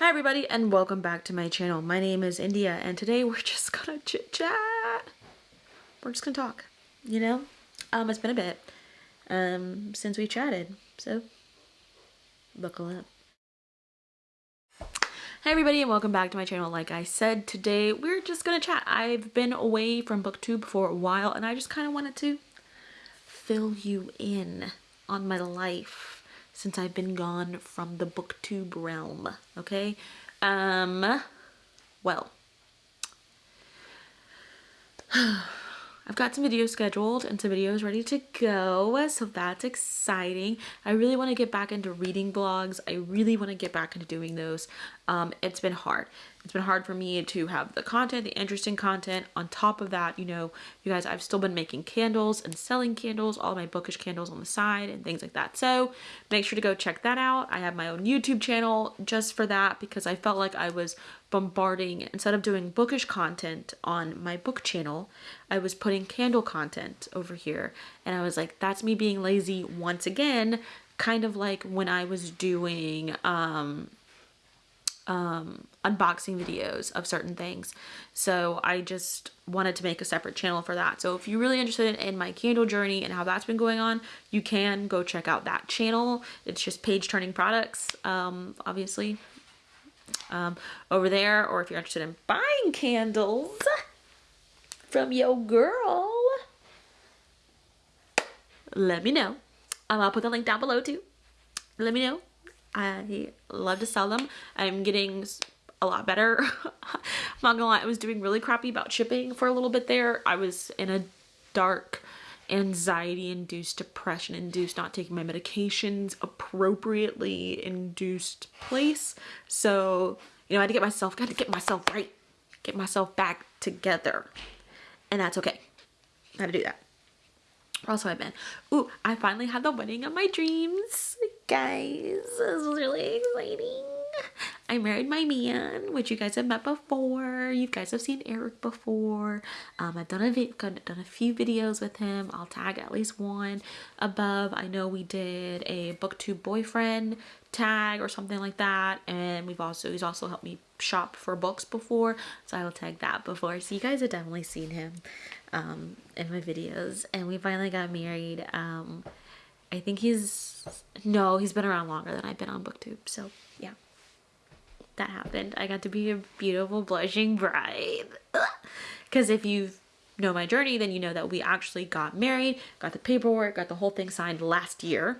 Hi everybody and welcome back to my channel. My name is India and today we're just gonna chit chat. We're just gonna talk, you know? Um, it's been a bit um, since we chatted, so buckle up. Hey everybody and welcome back to my channel. Like I said, today we're just gonna chat. I've been away from booktube for a while and I just kind of wanted to fill you in on my life since I've been gone from the booktube realm, okay? Um, well, I've got some videos scheduled and some videos ready to go, so that's exciting. I really want to get back into reading blogs. I really want to get back into doing those. Um, it's been hard. It's been hard for me to have the content, the interesting content. On top of that, you know, you guys, I've still been making candles and selling candles, all my bookish candles on the side and things like that. So make sure to go check that out. I have my own YouTube channel just for that because I felt like I was bombarding, instead of doing bookish content on my book channel, I was putting candle content over here. And I was like, that's me being lazy once again, kind of like when I was doing, um, um, unboxing videos of certain things. So I just wanted to make a separate channel for that. So if you're really interested in my candle journey and how that's been going on, you can go check out that channel. It's just page turning products, um, obviously, um, over there. Or if you're interested in buying candles from your girl, let me know. Um, I'll put the link down below too. Let me know. I love to sell them. I'm getting a lot better. I'm not gonna lie, I was doing really crappy about shipping for a little bit there. I was in a dark anxiety induced depression induced not taking my medications appropriately induced place so you know i had to get myself got to get myself right get myself back together and that's okay I had to do that also I've been. Ooh, I finally had the wedding of my dreams. Guys, this was really exciting. I married my man, which you guys have met before. You guys have seen Eric before. Um, I've done a done a few videos with him. I'll tag at least one above. I know we did a booktube boyfriend tag or something like that, and we've also he's also helped me shop for books before, so I will tag that before. So you guys have definitely seen him um, in my videos, and we finally got married. Um, I think he's no, he's been around longer than I've been on booktube. So yeah that happened. I got to be a beautiful blushing bride. Because if you know my journey, then you know that we actually got married, got the paperwork, got the whole thing signed last year.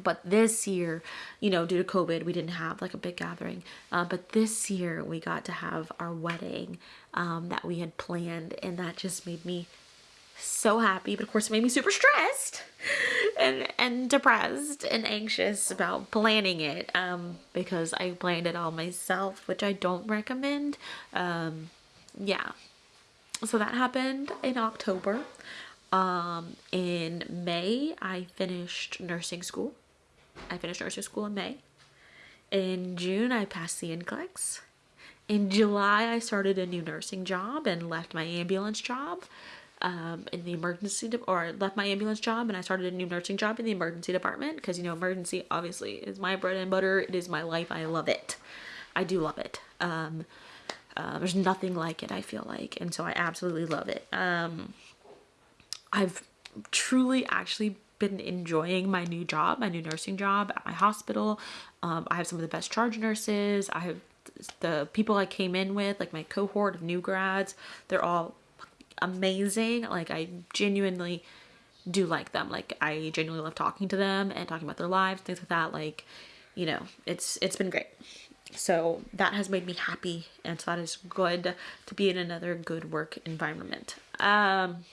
But this year, you know, due to COVID, we didn't have like a big gathering. Uh, but this year, we got to have our wedding um, that we had planned, and that just made me so happy. But of course, it made me super stressed and and depressed and anxious about planning it um, because I planned it all myself, which I don't recommend. Um, yeah, so that happened in October. Um, in May, I finished nursing school. I finished nursing school in May. In June, I passed the NCLEX. In July, I started a new nursing job and left my ambulance job um, in the emergency or left my ambulance job and I started a new nursing job in the emergency department because you know emergency obviously is my bread and butter. It is my life. I love it. I do love it. Um, uh, there's nothing like it I feel like and so I absolutely love it. Um, I've truly actually been enjoying my new job my new nursing job at my hospital. Um, I have some of the best charge nurses. I have the people I came in with like my cohort of new grads they're all amazing. Like I genuinely do like them. Like I genuinely love talking to them and talking about their lives, things like that. Like, you know, it's it's been great. So that has made me happy and so that is good to be in another good work environment. Um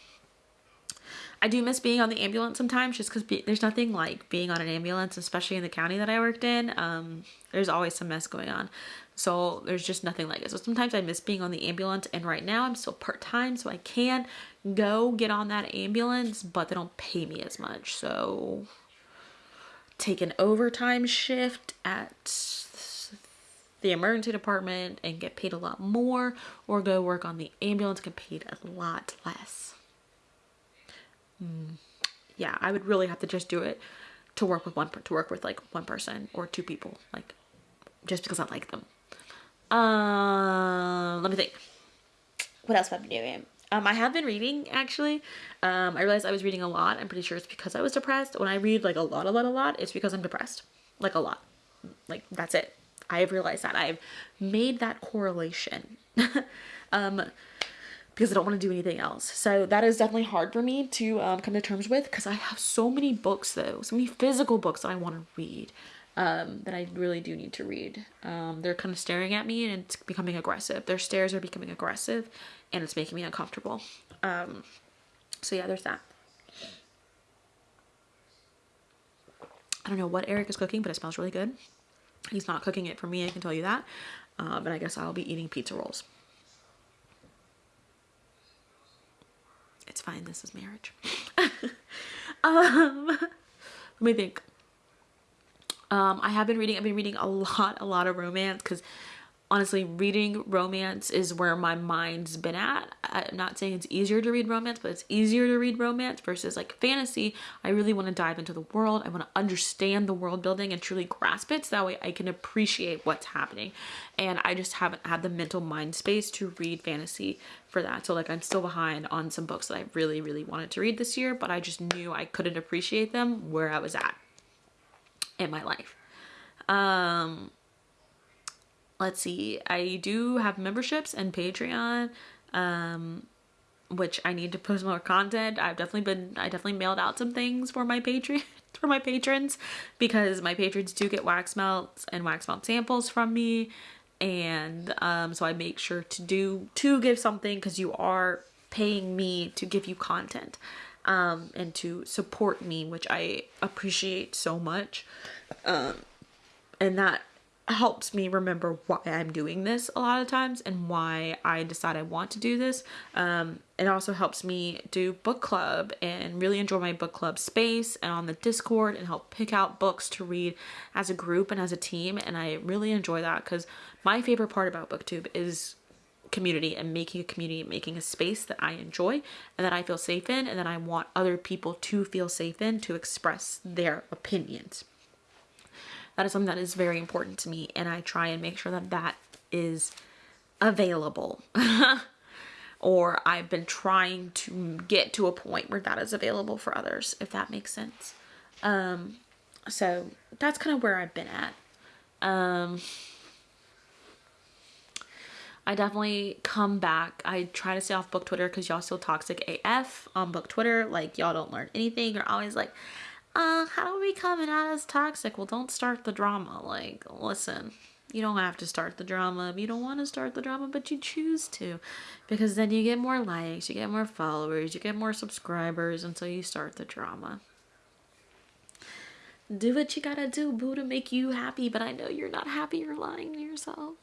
I do miss being on the ambulance sometimes just because there's nothing like being on an ambulance, especially in the county that I worked in. Um, there's always some mess going on. So there's just nothing like it. So sometimes I miss being on the ambulance and right now I'm still part-time so I can go get on that ambulance but they don't pay me as much. So take an overtime shift at the emergency department and get paid a lot more or go work on the ambulance get paid a lot less. Yeah, I would really have to just do it to work with one to work with like one person or two people. Like just because I like them. Um, let me think. What else have I been doing? Um, I have been reading actually. Um, I realized I was reading a lot. I'm pretty sure it's because I was depressed. When I read like a lot, a lot, a lot, it's because I'm depressed. Like a lot. Like that's it. I have realized that. I've made that correlation. um, because I don't want to do anything else. So that is definitely hard for me to um, come to terms with because I have so many books though, so many physical books that I want to read um, that I really do need to read. Um, they're kind of staring at me and it's becoming aggressive. Their stares are becoming aggressive and it's making me uncomfortable. Um, so yeah, there's that. I don't know what Eric is cooking, but it smells really good. He's not cooking it for me, I can tell you that. Uh, but I guess I'll be eating pizza rolls. It's fine, this is marriage. um, let me think. Um, I have been reading, I've been reading a lot, a lot of romance because honestly, reading romance is where my mind's been at. I'm not saying it's easier to read romance, but it's easier to read romance versus like fantasy. I really want to dive into the world. I want to understand the world building and truly grasp it so that way I can appreciate what's happening. And I just haven't had the mental mind space to read fantasy for that. So like I'm still behind on some books that I really, really wanted to read this year, but I just knew I couldn't appreciate them where I was at in my life. Um, let's see. I do have memberships and Patreon, um, which I need to post more content. I've definitely been, I definitely mailed out some things for my Patreon, for my patrons because my patrons do get wax melts and wax melt samples from me. And um, so I make sure to do, to give something because you are paying me to give you content um, and to support me, which I appreciate so much. Um, and that helps me remember why I'm doing this a lot of times and why I decide I want to do this. Um, it also helps me do book club and really enjoy my book club space and on the Discord and help pick out books to read as a group and as a team. And I really enjoy that because my favorite part about BookTube is community and making a community, making a space that I enjoy and that I feel safe in and that I want other people to feel safe in to express their opinions. That is something that is very important to me and I try and make sure that that is available. or I've been trying to get to a point where that is available for others, if that makes sense. Um, so that's kind of where I've been at. Um, I definitely come back. I try to stay off book Twitter because y'all still toxic AF on book Twitter. Like y'all don't learn anything. You're always like, uh, how do we come out as toxic? Well, don't start the drama. Like, listen, you don't have to start the drama you don't want to start the drama, but you choose to. Because then you get more likes, you get more followers, you get more subscribers, and so you start the drama. Do what you gotta do, boo, to make you happy, but I know you're not happy, you're lying to yourself.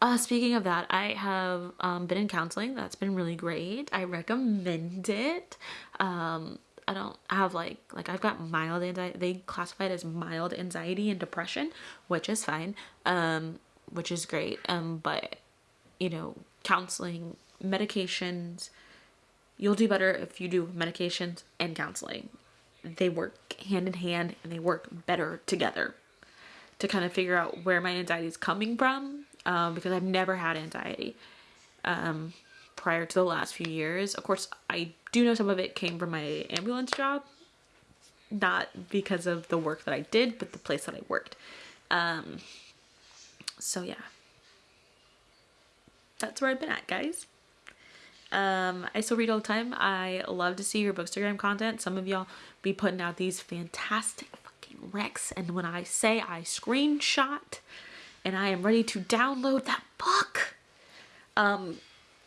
Uh, speaking of that, I have um, been in counseling. That's been really great. I recommend it. Um, I don't have like, like I've got mild anxiety. They classify it as mild anxiety and depression, which is fine, um, which is great. Um, but, you know, counseling, medications, you'll do better if you do medications and counseling. They work hand in hand and they work better together to kind of figure out where my anxiety is coming from um, because I've never had anxiety um, prior to the last few years. Of course, I do know some of it came from my ambulance job, not because of the work that I did, but the place that I worked. Um, so yeah, that's where I've been at, guys. Um, I still read all the time. I love to see your bookstagram content. Some of y'all be putting out these fantastic fucking recs, and when I say I screenshot and I am ready to download that book. Um,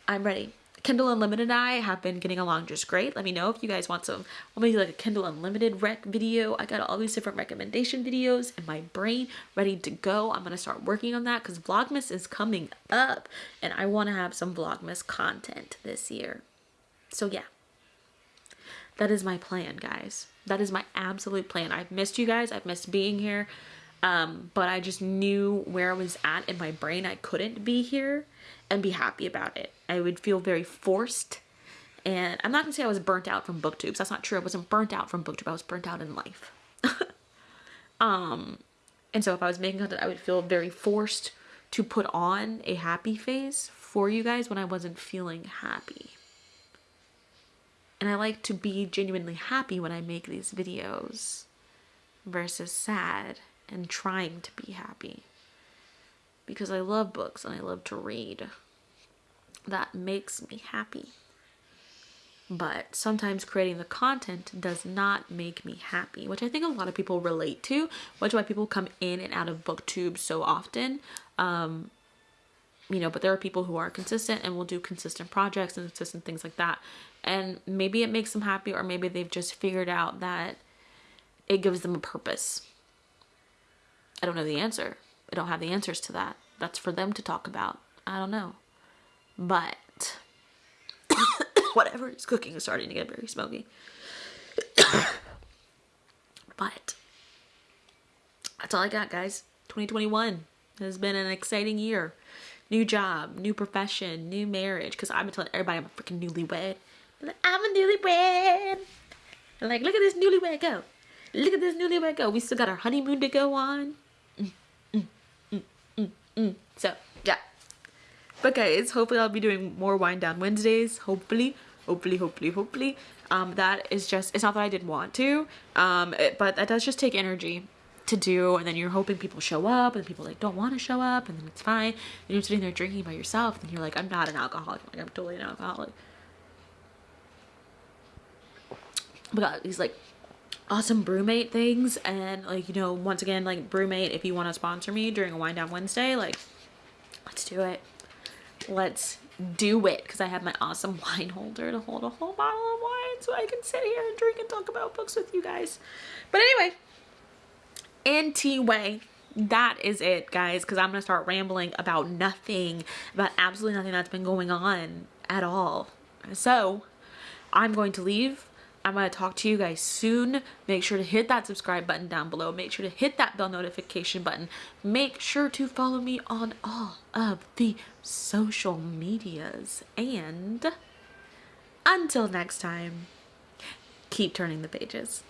I'm ready. Kindle Unlimited and I have been getting along just great. Let me know if you guys want some, to like a Kindle Unlimited rec video. I got all these different recommendation videos in my brain ready to go. I'm going to start working on that because Vlogmas is coming up and I want to have some Vlogmas content this year. So yeah, that is my plan, guys. That is my absolute plan. I've missed you guys. I've missed being here. Um, but I just knew where I was at in my brain. I couldn't be here and be happy about it. I would feel very forced. And I'm not gonna say I was burnt out from booktubes. That's not true. I wasn't burnt out from booktube. I was burnt out in life. um, And so if I was making content, I would feel very forced to put on a happy face for you guys when I wasn't feeling happy. And I like to be genuinely happy when I make these videos versus sad and trying to be happy. Because I love books and I love to read. That makes me happy. But sometimes creating the content does not make me happy, which I think a lot of people relate to, which is why people come in and out of booktube so often. Um, you know, but there are people who are consistent and will do consistent projects and consistent things like that. And maybe it makes them happy, or maybe they've just figured out that it gives them a purpose. I don't know the answer. I don't have the answers to that. That's for them to talk about. I don't know. But whatever is cooking is starting to get very smoky. but that's all I got, guys. 2021 has been an exciting year. New job, new profession, new marriage. Because I've been telling everybody I'm a freaking newlywed. I'm a newlywed. Like, look at this newlywed go. Look at this newlywed go. We still got our honeymoon to go on. Mm, mm, mm, mm, mm. So. But guys, hopefully I'll be doing more wind down Wednesdays. Hopefully, hopefully, hopefully, hopefully. Um, that is just, it's not that I didn't want to, um, it, but that does just take energy to do and then you're hoping people show up and people like don't want to show up and then it's fine and you're sitting there drinking by yourself and you're like i'm not an alcoholic like i'm totally an alcoholic we got these like awesome BrüMate things and like you know once again like BrüMate if you want to sponsor me during a wind down wednesday like let's do it let's do it. Because i have my awesome wine holder to hold a whole bottle of wine so i can sit here and drink and talk about books with you guys. But anyway anyway that is it guys because i'm gonna start rambling about nothing about absolutely nothing that's been going on at all. So i'm going to leave I'm going to talk to you guys soon. Make sure to hit that subscribe button down below. Make sure to hit that bell notification button. Make sure to follow me on all of the social medias. And until next time, keep turning the pages.